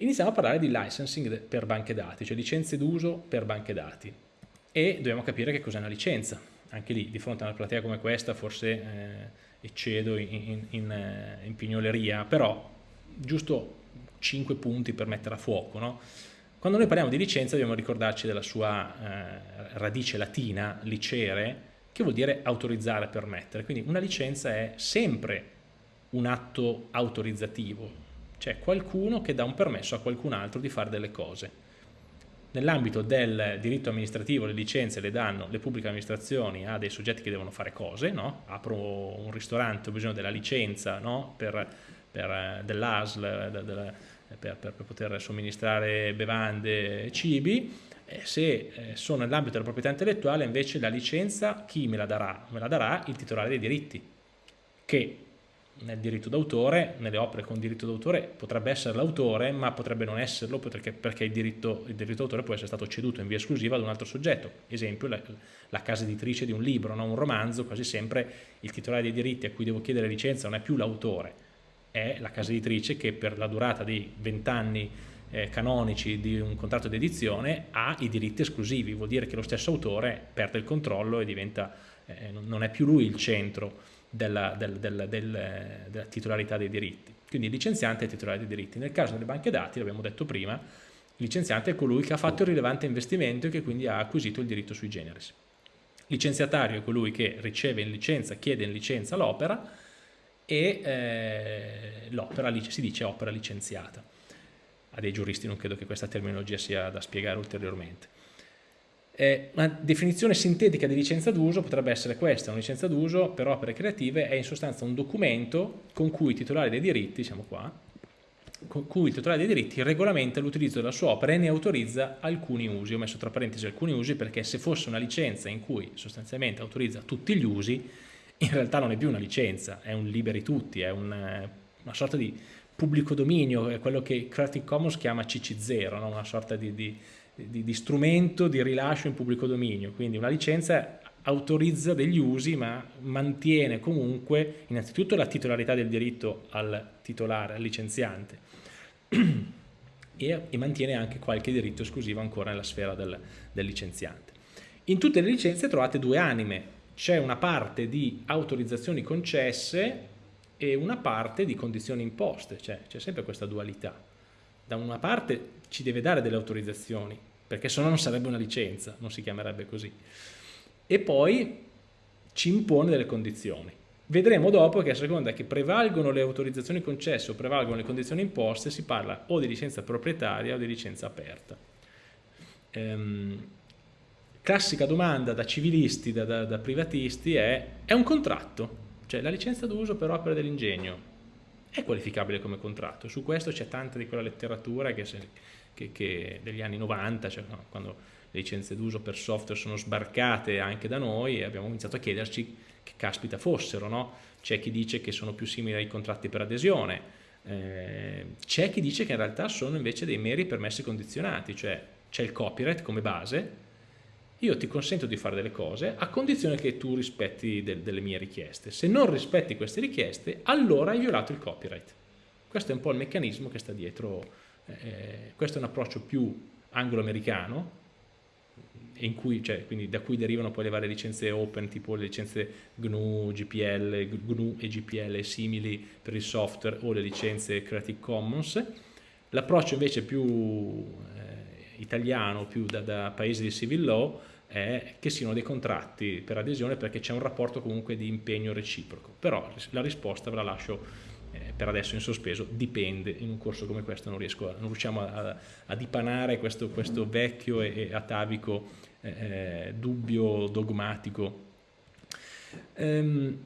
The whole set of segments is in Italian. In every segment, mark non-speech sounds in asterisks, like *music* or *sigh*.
iniziamo a parlare di licensing per banche dati, cioè licenze d'uso per banche dati e dobbiamo capire che cos'è una licenza. Anche lì, di fronte a una platea come questa, forse eh, eccedo in, in, in, eh, pignoleria, però giusto 5 punti per mettere a fuoco. No? Quando noi parliamo di licenza dobbiamo ricordarci della sua eh, radice latina, licere, che vuol dire autorizzare, permettere. Quindi una licenza è sempre un atto autorizzativo, cioè qualcuno che dà un permesso a qualcun altro di fare delle cose. Nell'ambito del diritto amministrativo le licenze le danno le pubbliche amministrazioni a dei soggetti che devono fare cose, no? apro un ristorante, ho bisogno della licenza no? per, per, dell'ASL per, per, poter somministrare bevande e cibi, eh, se eh, sono nell'ambito della proprietà intellettuale invece la licenza chi me la darà? Me la darà il titolare dei diritti, che nel diritto d'autore, nelle opere con diritto d'autore potrebbe essere l'autore ma potrebbe non esserlo perché, perché il, diritto, diritto d'autore può essere stato ceduto in via esclusiva ad un altro soggetto, esempio la, la casa editrice di un libro, no? un romanzo, quasi sempre il titolare dei diritti a cui devo chiedere licenza non è più l'autore, è la casa editrice che per la durata di 20 anni eh, canonici di un contratto di edizione ha i diritti esclusivi, vuol dire che lo stesso autore perde il controllo e diventa, eh, non è più lui il centro della, del, del, del, della titolarità dei diritti. Quindi il licenziante è titolare dei diritti. Nel caso delle banche dati, l'abbiamo detto prima, il licenziante è colui che ha fatto il rilevante investimento e che quindi ha acquisito il diritto sui generis. Licenziatario è colui che riceve in licenza, chiede in licenza l'opera e eh, l'opera si dice opera licenziata. A dei giuristi non credo che questa terminologia sia da spiegare ulteriormente. Eh, una definizione sintetica di licenza d'uso potrebbe essere questa, una licenza d'uso per opere creative è in sostanza un documento con cui il titolare dei diritti, siamo qua, con cui il titolare dei diritti regolamenta l'utilizzo della sua opera e ne autorizza alcuni usi. Ho messo tra parentesi alcuni usi perché se fosse una licenza in cui sostanzialmente autorizza tutti gli usi, in realtà non è più una licenza, è un liberi tutti, è un, una sorta di pubblico dominio, è quello che Creative Commons chiama CC0, no? una sorta di, di di, di strumento di rilascio in pubblico dominio, quindi una licenza autorizza degli usi ma mantiene comunque innanzitutto la titolarità del diritto al titolare, al licenziante *clears throat* e, e mantiene anche qualche diritto esclusivo ancora nella sfera del, del licenziante. In tutte le licenze trovate due anime, c'è una parte di autorizzazioni concesse e una parte di condizioni imposte, cioè c'è sempre questa dualità. Da una parte ci deve dare delle autorizzazioni, perché se no non sarebbe una licenza, non si chiamerebbe così. E poi ci impone delle condizioni. Vedremo dopo che a seconda che prevalgono le autorizzazioni concesse o prevalgono le condizioni imposte si parla o di licenza proprietaria o di licenza aperta. Ehm, classica domanda da civilisti, da, da, da privatisti è, è un contratto? Cioè la licenza d'uso per opere dell'ingegno è qualificabile come contratto? Su questo c'è tanta di quella letteratura che, se, che, che degli anni 90, cioè no, quando le licenze d'uso per software sono sbarcate anche da noi abbiamo iniziato a chiederci che caspita fossero, no? c'è chi dice che sono più simili ai contratti per adesione, eh, c'è chi dice che in realtà sono invece dei meri permessi condizionati, cioè c'è il copyright come base, io ti consento di fare delle cose a condizione che tu rispetti de delle mie richieste, se non rispetti queste richieste allora hai violato il copyright. Questo è un po' il meccanismo che sta dietro eh, questo è un approccio più anglo-americano, cioè, da cui derivano poi le varie licenze open, tipo le licenze GNU, GPL, GNU e GPL simili per il software o le licenze Creative Commons. L'approccio invece più eh, italiano, più da, da paese di civil law, è che siano dei contratti per adesione perché c'è un rapporto comunque di impegno reciproco. Però la risposta ve la lascio per adesso in sospeso, dipende, in un corso come questo non, riesco a, non riusciamo a, a dipanare questo, questo, vecchio e, e atavico eh, eh dubbio dogmatico. Ehm,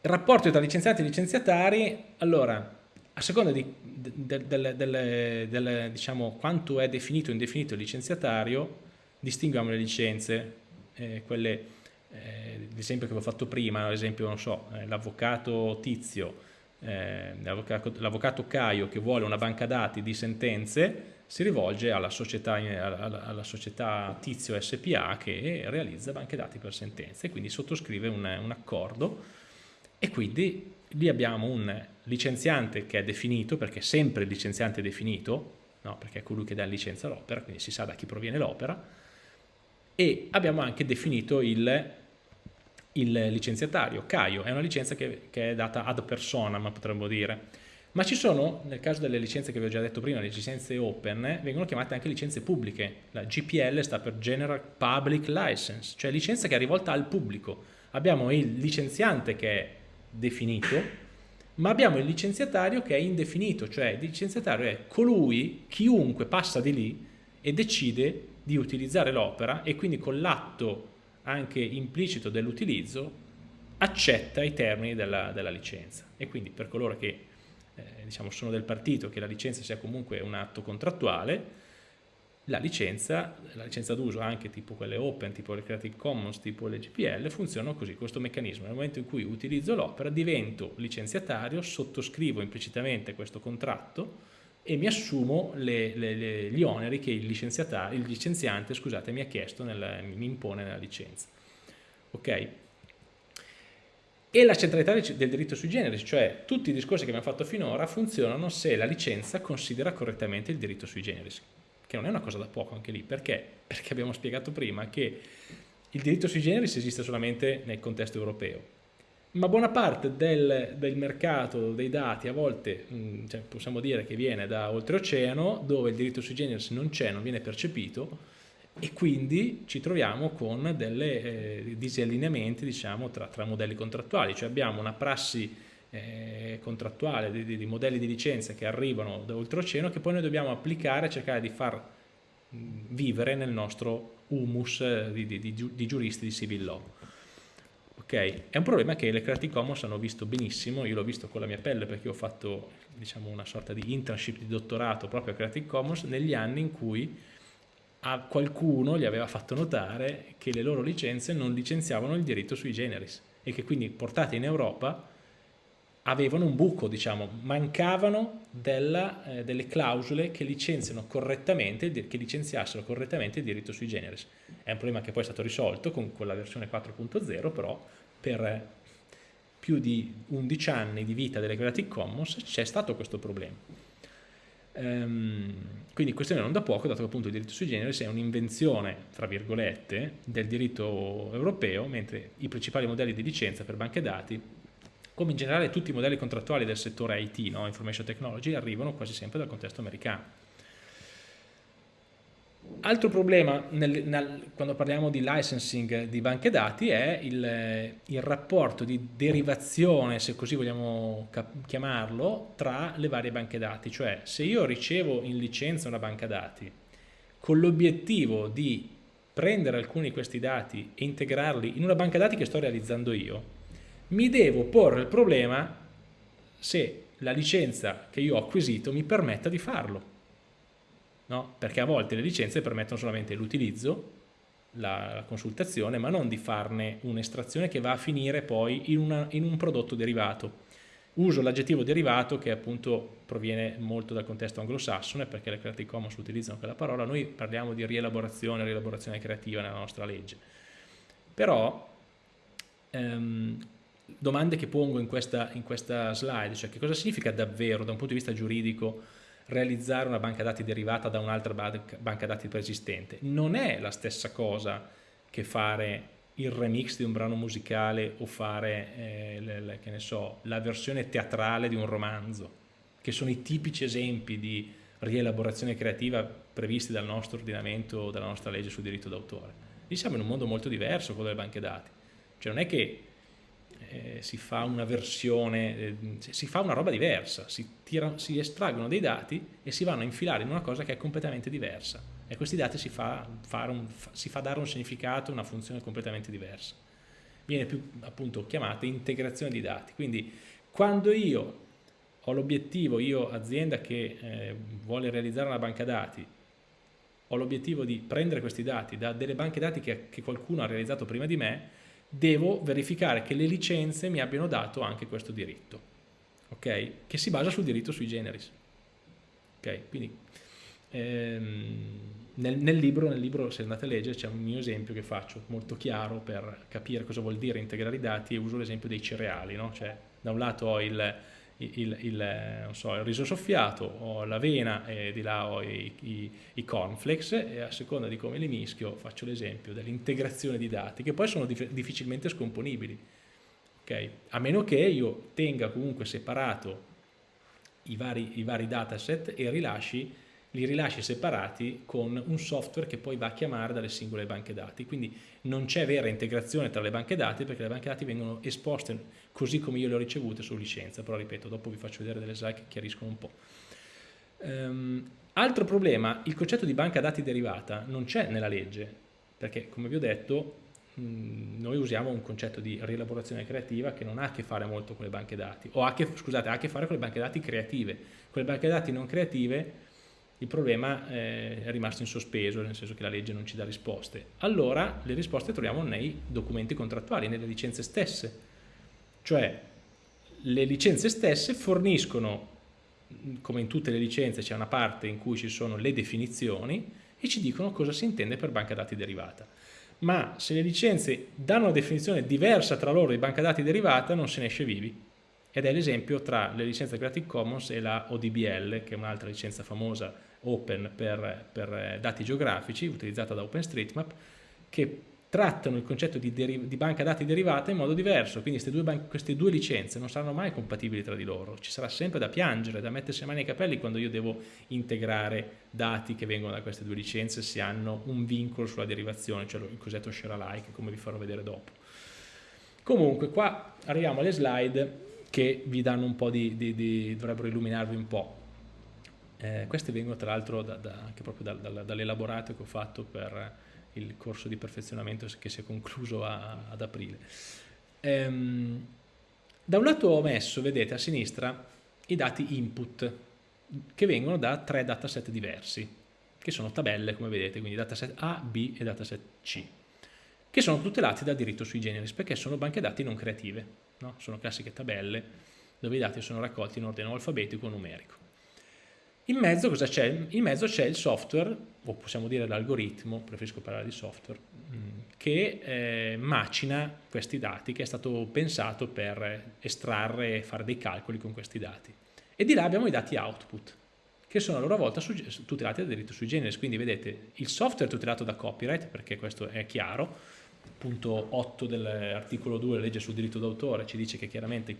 rapporto tra licenziati e licenziatari, allora, a seconda di del, del, del, del, diciamo, quanto è definito o indefinito il licenziatario, distinguiamo le licenze, eh, quelle, eh, l'esempio che avevo fatto prima, ad esempio, non so, eh, l'avvocato Tizio eh, l'avvocato Caio che vuole una banca dati di sentenze si rivolge alla società, alla, alla società Tizio SPA che realizza banche dati per sentenze, quindi sottoscrive un, un accordo e quindi lì abbiamo un licenziante che è definito, perché sempre il licenziante è definito, no? perché è colui che dà licenza l'opera, quindi si sa da chi proviene l'opera, e abbiamo anche definito il, il licenziatario, Caio, è una licenza che, che è data ad personam, potremmo dire, ma ci sono, nel caso delle licenze che vi ho già detto prima, le licenze open, vengono chiamate anche licenze pubbliche. La GPL sta per General Public License, cioè licenza che è rivolta al pubblico. Abbiamo il licenziante che è definito, ma abbiamo il licenziatario che è indefinito, cioè il licenziatario è colui, chiunque passa di lì e decide di utilizzare l'opera e quindi con l'atto anche implicito dell'utilizzo accetta i termini della, della licenza. E quindi per coloro che eh, diciamo, sono del partito che la licenza sia comunque un atto contrattuale, la licenza, la licenza d'uso anche tipo quelle open, tipo le Creative Commons, tipo le GPL, funzionano così, questo meccanismo. Nel momento in cui utilizzo l'opera divento licenziatario, sottoscrivo implicitamente questo contratto e mi assumo le, le, le, gli oneri che il, il licenziante scusate, mi ha chiesto, nel, mi impone nella licenza. Ok? e la centralità del diritto sui generis, cioè tutti i discorsi che abbiamo fatto finora funzionano se la licenza considera correttamente il diritto sui generis, che non è una cosa da poco anche lì, perché? Perché abbiamo spiegato prima che il diritto sui generis esiste solamente nel contesto europeo, ma buona parte del, del mercato dei dati a volte mh, cioè possiamo dire che viene da oltreoceano, dove il diritto sui generis non c'è, non viene percepito, e quindi ci troviamo con dei eh, disallineamenti diciamo, tra, tra, modelli contrattuali, cioè abbiamo una prassi eh, contrattuale di, di, di, modelli di licenza che arrivano da oltreoceano che poi noi dobbiamo applicare e cercare di far vivere nel nostro humus eh, di, di, giuristi di civil law. Okay. È un problema che le Creative Commons hanno visto benissimo, io l'ho visto con la mia pelle perché ho fatto diciamo, una sorta di internship di dottorato proprio a Creative Commons negli anni in cui a qualcuno gli aveva fatto notare che le loro licenze non licenziavano il diritto sui generis e che quindi portate in Europa avevano un buco, diciamo, mancavano della, eh, delle clausole che licenziano correttamente, che licenziassero correttamente il diritto sui generis. È un problema che poi è stato risolto con, con la versione 4.0, però per più di 11 anni di vita delle Creative Commons c'è stato questo problema. Ehm, quindi questione non da poco, dato che appunto il diritto sui generis è un'invenzione, tra virgolette, del diritto europeo, mentre i principali modelli di licenza per banche dati, come in generale tutti i modelli contrattuali del settore IT, no? Information Technology, arrivano quasi sempre dal contesto americano. Altro problema nel, nel, quando parliamo di licensing di banche dati è il, il, rapporto di derivazione, se così vogliamo chiamarlo, tra le varie banche dati. Cioè se io ricevo in licenza una banca dati con l'obiettivo di prendere alcuni di questi dati e integrarli in una banca dati che sto realizzando io, mi devo porre il problema se la licenza che io ho acquisito mi permetta di farlo no? perché a volte le licenze permettono solamente l'utilizzo, la, consultazione, ma non di farne un'estrazione che va a finire poi in, una, in un prodotto derivato. Uso l'aggettivo derivato che appunto proviene molto dal contesto anglosassone perché le Creative Commons utilizzano quella parola, noi parliamo di rielaborazione, rielaborazione creativa nella nostra legge. Però ehm, domande che pongo in questa, in questa slide, cioè che cosa significa davvero da un punto di vista giuridico realizzare una banca dati derivata da un'altra banca dati preesistente. Non è la stessa cosa che fare il remix di un brano musicale o fare eh, le, le, so, la versione teatrale di un romanzo, che sono i tipici esempi di rielaborazione creativa previsti dal nostro ordinamento, dalla nostra legge sul diritto d'autore. Lì siamo in un mondo molto diverso, quello delle banche dati. Cioè non è che eh, si fa una versione, eh, si fa una roba diversa, si, tira, si, estraggono dei dati e si vanno a infilare in una cosa che è completamente diversa e questi dati si fa, un, si fa dare un significato, una funzione completamente diversa. Viene più appunto chiamata integrazione di dati, quindi quando io ho l'obiettivo, io azienda che eh, vuole realizzare una banca dati, ho l'obiettivo di prendere questi dati da delle banche dati che, che qualcuno ha realizzato prima di me, devo verificare che le licenze mi abbiano dato anche questo diritto, ok? Che si basa sul diritto sui generis. Ok, quindi ehm, nel, nel, libro, nel libro, se andate a leggere, c'è un mio esempio che faccio molto chiaro per capire cosa vuol dire integrare i dati e uso l'esempio dei cereali, no? Cioè, da un lato ho il, il, il, so, il, riso soffiato, ho l'avena e di là ho i, i, i, cornflakes e a seconda di come li mischio faccio l'esempio dell'integrazione di dati che poi sono dif difficilmente scomponibili. Okay? A meno che io tenga comunque separato i vari, i vari dataset e rilasci, li rilasci separati con un software che poi va a chiamare dalle singole banche dati. Quindi non c'è vera integrazione tra le banche dati perché le banche dati vengono esposte così come io le ho ricevute su licenza, però ripeto, dopo vi faccio vedere delle slide che chiariscono un po'. Um, altro problema, il concetto di banca dati derivata non c'è nella legge, perché come vi ho detto noi usiamo un concetto di rielaborazione creativa che non ha a che fare molto con le banche dati, o ha che, scusate, ha a che fare con le banche dati creative. Con le banche dati non creative il problema eh, è rimasto in sospeso, nel senso che la legge non ci dà risposte. Allora le risposte troviamo nei documenti contrattuali, nelle licenze stesse cioè le licenze stesse forniscono, come in tutte le licenze c'è una parte in cui ci sono le definizioni e ci dicono cosa si intende per banca dati derivata. Ma se le licenze danno una definizione diversa tra loro di banca dati derivata non se ne esce vivi. Ed è l'esempio tra le licenze Creative Commons e la ODBL, che è un'altra licenza famosa open per, per dati geografici, utilizzata da OpenStreetMap, che trattano il concetto di, di, banca dati derivata in modo diverso, quindi queste due, queste due, licenze non saranno mai compatibili tra di loro, ci sarà sempre da piangere, da mettersi le mani ai capelli quando io devo integrare dati che vengono da queste due licenze se hanno un vincolo sulla derivazione, cioè il cosiddetto share alike, come vi farò vedere dopo. Comunque qua arriviamo alle slide che vi danno un po' di, di, di dovrebbero illuminarvi un po'. Eh, queste vengono tra l'altro da, da, anche proprio da, dall'elaborato che ho fatto per il corso di perfezionamento che si è concluso a, ad aprile. Ehm, da un lato ho messo, vedete, a sinistra i dati input che vengono da tre dataset diversi, che sono tabelle, come vedete, quindi dataset A, B e dataset C, che sono tutelati dal diritto sui generis, perché sono banche dati non creative, no? sono classiche tabelle dove i dati sono raccolti in ordine alfabetico o numerico. In mezzo cosa c'è? In mezzo c'è il software, o possiamo dire l'algoritmo, preferisco parlare di software, mm, che eh, macina questi dati, che è stato pensato per estrarre e fare dei calcoli con questi dati. E di là abbiamo i dati output, che sono a loro volta tutelati da diritto sui generis. Quindi vedete, il software è tutelato da copyright, perché questo è chiaro, punto 8 dell'articolo 2 della legge sul diritto d'autore ci dice che chiaramente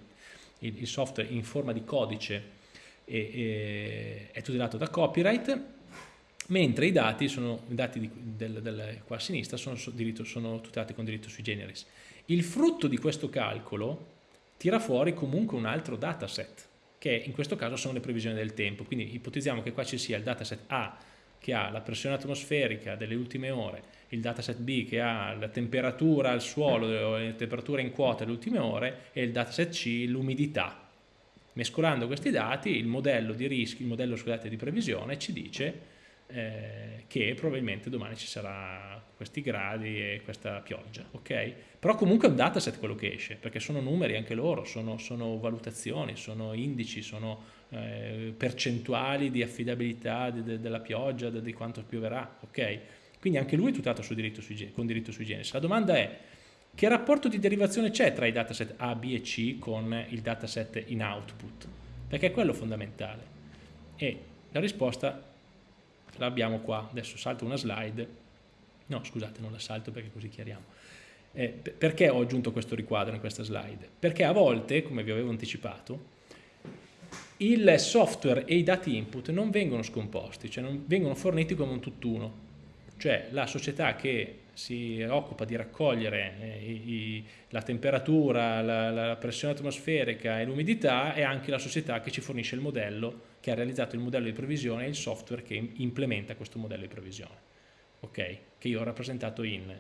il, il software in forma di codice e, e, è tutelato da copyright, mentre i dati, sono, i dati di, del, del, qua a sinistra sono, diritto, sono tutelati con diritto sui generis. Il frutto di questo calcolo tira fuori comunque un altro dataset, che in questo caso sono le previsioni del tempo. Quindi ipotizziamo che qua ci sia il dataset A che ha la pressione atmosferica delle ultime ore, il dataset B che ha la temperatura al suolo, la temperatura in quota delle ultime ore e il dataset C l'umidità Mescolando questi dati il modello di rischio, il modello scusate, di previsione ci dice eh, che probabilmente domani ci sarà questi gradi e questa pioggia, ok? Però comunque è un dataset quello che esce, perché sono numeri anche loro, sono, sono valutazioni, sono indici, sono eh, percentuali di affidabilità de, de, della pioggia, di quanto pioverà, ok? Quindi anche lui è tutelato diritto sui, con diritto sui generis. La domanda è, che rapporto di derivazione c'è tra i dataset A, B e C con il dataset in output? Perché è quello fondamentale. E la risposta l'abbiamo qua. Adesso salto una slide. No, scusate, non la salto perché così chiariamo. Eh, perché ho aggiunto questo riquadro in questa slide? Perché a volte, come vi avevo anticipato, il software e i dati input non vengono scomposti, cioè non vengono forniti come un tutt'uno. Cioè la società che si occupa di raccogliere eh, i, la temperatura, la, la, pressione atmosferica e l'umidità è anche la società che ci fornisce il modello, che ha realizzato il modello di previsione e il software che implementa questo modello di previsione, ok? Che io ho rappresentato in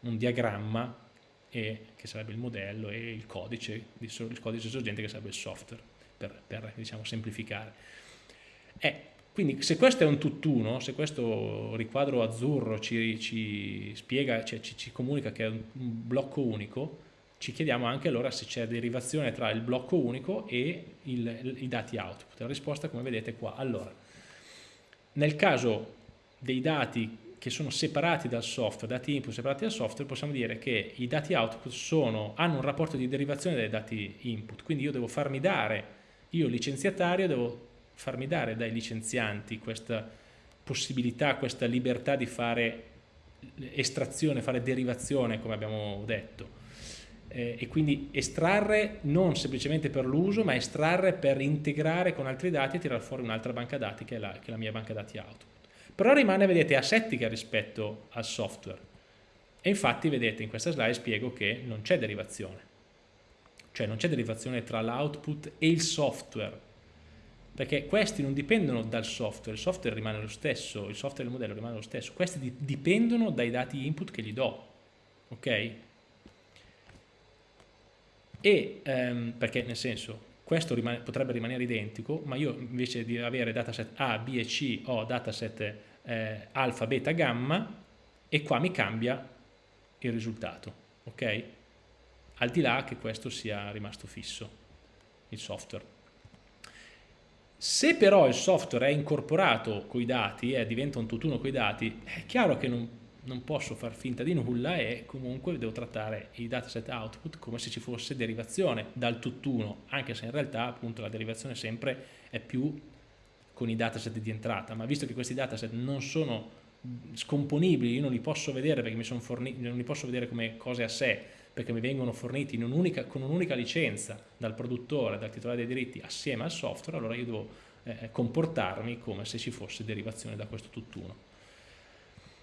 un diagramma e, che sarebbe il modello e il codice, il codice sorgente che sarebbe il software, per, per diciamo, semplificare. È quindi se questo è un tutt'uno, se questo riquadro azzurro ci, ci spiega, cioè ci, ci, comunica che è un, blocco unico, ci chiediamo anche allora se c'è derivazione tra il blocco unico e il, i dati output. La risposta come vedete qua. Allora, nel caso dei dati che sono separati dal software, dati input separati dal software, possiamo dire che i dati output sono, hanno un rapporto di derivazione dai dati input, quindi io devo farmi dare io licenziatario devo farmi dare dai licenzianti questa possibilità, questa libertà di fare estrazione, fare derivazione come abbiamo detto. Eh, e quindi estrarre non semplicemente per l'uso ma estrarre per integrare con altri dati e tirare fuori un'altra banca dati che è, la, che è la mia banca dati output però rimane vedete asettica rispetto al software. E infatti vedete in questa slide spiego che non c'è derivazione. Cioè non c'è derivazione tra l'output e il software perché questi non dipendono dal software, il software rimane lo stesso, il software del modello rimane lo stesso, questi dipendono dai dati input che gli do, ok? E ehm, perché nel senso, questo rimane, potrebbe rimanere identico, ma io invece di avere dataset A, B e C ho dataset eh, alfa, beta, gamma e qua mi cambia il risultato, ok? Al di là che questo sia rimasto fisso, il software. Se però il software è incorporato con i dati eh, diventa un tutt'uno con i dati, è chiaro che non, non, posso far finta di nulla e comunque devo trattare i dataset output come se ci fosse derivazione dal tutt'uno, anche se in realtà appunto la derivazione sempre è più con i dataset di entrata, ma visto che questi dataset non sono scomponibili, io non li posso vedere perché mi sono forniti, non li posso vedere come cose a sé, perché mi vengono forniti un con un'unica licenza dal produttore, dal titolare dei diritti assieme al software, allora io devo eh, comportarmi come se ci fosse derivazione da questo tutt'uno.